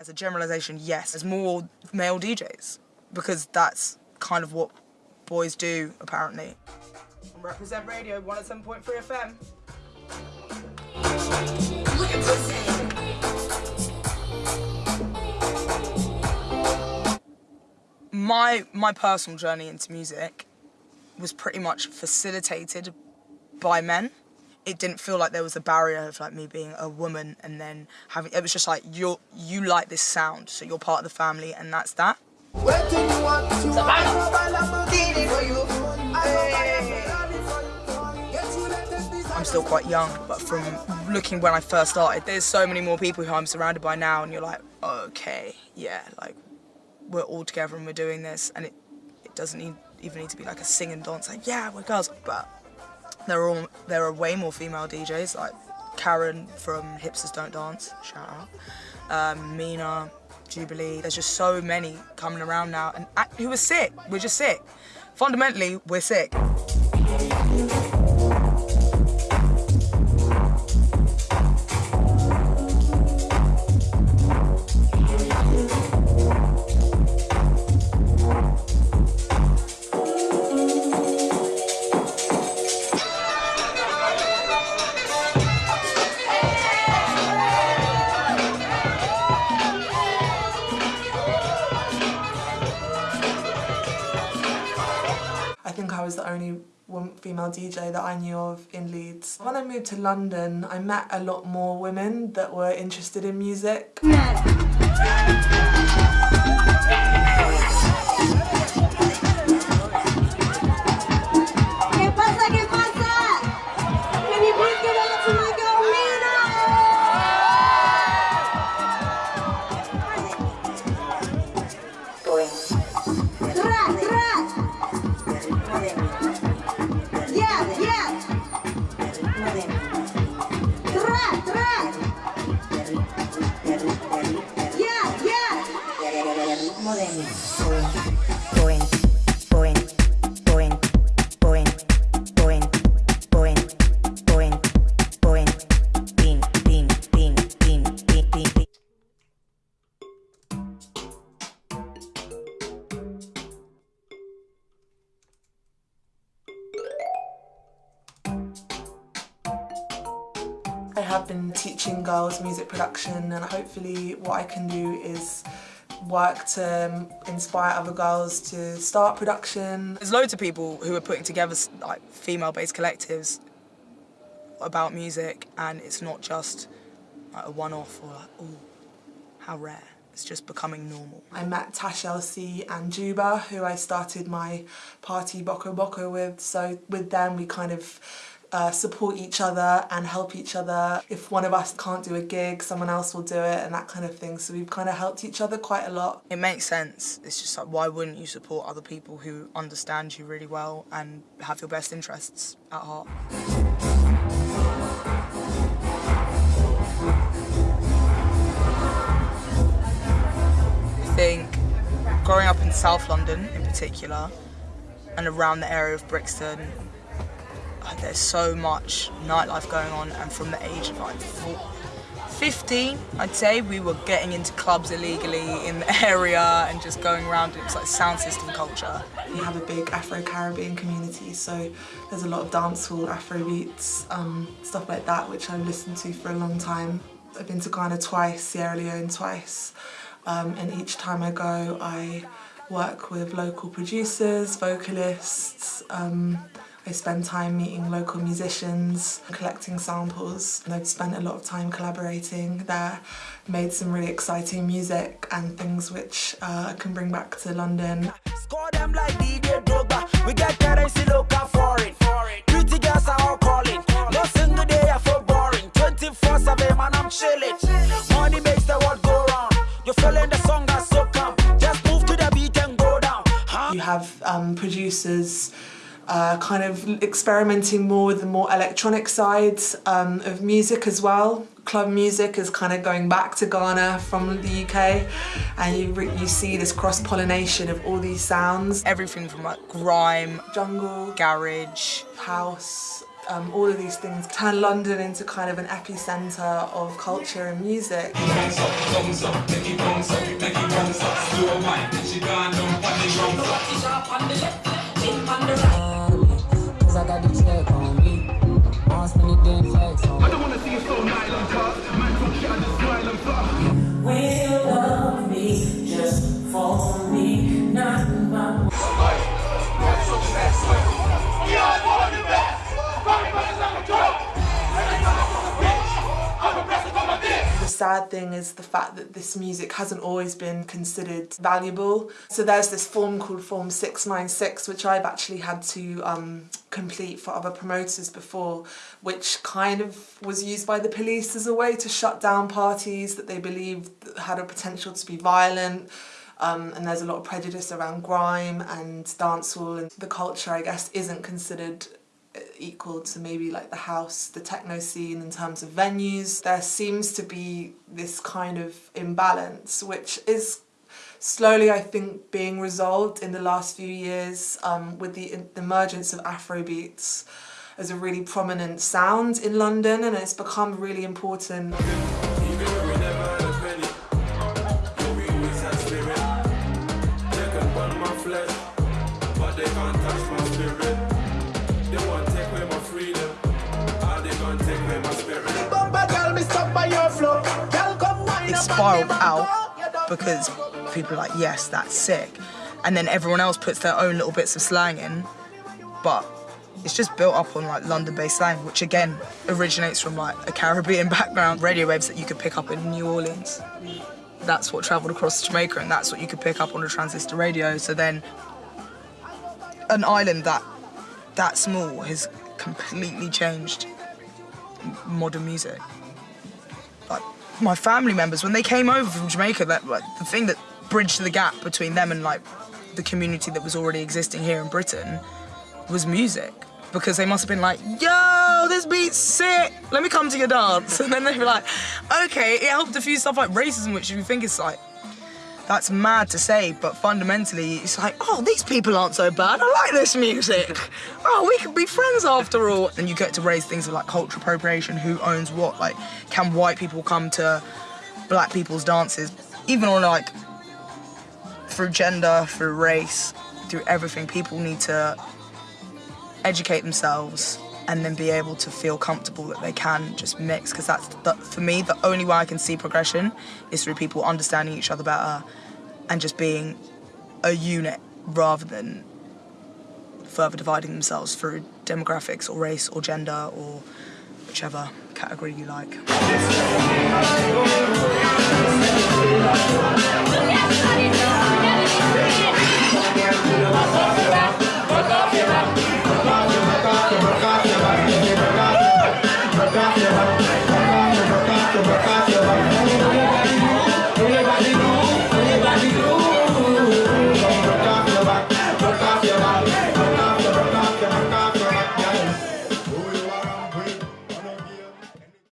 As a generalisation, yes, there's more male DJs because that's kind of what boys do, apparently. Represent Radio 107.3 FM. My, my personal journey into music was pretty much facilitated by men. It didn't feel like there was a barrier of like me being a woman and then having it was just like you're you like this sound, so you're part of the family and that's that. I'm still quite young, but from looking when I first started, there's so many more people who I'm surrounded by now and you're like, okay, yeah, like we're all together and we're doing this and it, it doesn't need, even need to be like a sing and dance, like yeah, we're girls, but there are, all, there are way more female DJs, like Karen from Hipsters Don't Dance, shout out, um, Mina, Jubilee, there's just so many coming around now and who are sick, we're just sick. Fundamentally, we're sick. Female DJ that I knew of in Leeds. When I moved to London, I met a lot more women that were interested in music. Have been teaching girls music production and hopefully what I can do is work to um, inspire other girls to start production. There's loads of people who are putting together like female-based collectives about music and it's not just like, a one-off or like, oh, how rare. It's just becoming normal. I met Tash LC and Juba, who I started my party Boko Boko with. So with them, we kind of uh, support each other and help each other. If one of us can't do a gig, someone else will do it and that kind of thing. So we've kind of helped each other quite a lot. It makes sense. It's just like, why wouldn't you support other people who understand you really well and have your best interests at heart? I think growing up in South London in particular and around the area of Brixton there's so much nightlife going on and from the age of like 15 I'd say we were getting into clubs illegally in the area and just going around it's like sound system culture. We have a big Afro-Caribbean community so there's a lot of dancehall, Afro beats, um, stuff like that which I've listened to for a long time. I've been to Ghana twice, Sierra Leone twice um, and each time I go I work with local producers, vocalists, um, I spend time meeting local musicians, collecting samples, and I've spent a lot of time collaborating there, made some really exciting music and things which uh, I can bring back to London. Score them like DJ Drogba. We get currency local foreign. Pretty girls are all calling. No single day I boring. 24-7 man I'm chilling. Money makes the world go round. You're feeling the song that's so calm. Just move to the beat and go down. Huh? You have um, producers uh, kind of experimenting more with the more electronic sides um, of music as well. Club music is kind of going back to Ghana from the UK and you, you see this cross-pollination of all these sounds. Everything from like grime, jungle, garage, house, Um, all of these things turn London into kind of an epicenter of culture and music. The thing is the fact that this music hasn't always been considered valuable. So there's this form called Form 696, which I've actually had to um, complete for other promoters before, which kind of was used by the police as a way to shut down parties that they believed had a potential to be violent. Um, and there's a lot of prejudice around grime and dancehall and the culture I guess isn't considered equal to maybe like the house, the techno scene in terms of venues. There seems to be this kind of imbalance which is slowly I think being resolved in the last few years um, with the emergence of Afrobeats as a really prominent sound in London and it's become really important. It spiraled out because people are like, yes, that's sick. And then everyone else puts their own little bits of slang in, but it's just built up on like London-based slang, which again originates from like a Caribbean background. Radio waves that you could pick up in New Orleans. That's what travelled across Jamaica and that's what you could pick up on a transistor radio. So then an island that that small has completely changed modern music. My family members, when they came over from Jamaica, that like, the thing that bridged the gap between them and like the community that was already existing here in Britain was music. Because they must have been like, yo, this beat's sick, let me come to your dance. And then they'd be like, okay, it helped diffuse stuff like racism, which you think is like, that's mad to say, but fundamentally, it's like, oh, these people aren't so bad. I like this music. Oh, we could be friends after all. And you get to raise things like cultural appropriation, who owns what? Like, can white people come to black people's dances? Even on like, through gender, through race, through everything, people need to educate themselves and then be able to feel comfortable that they can just mix because that's the, for me the only way I can see progression is through people understanding each other better and just being a unit rather than further dividing themselves through demographics or race or gender or whichever category you like.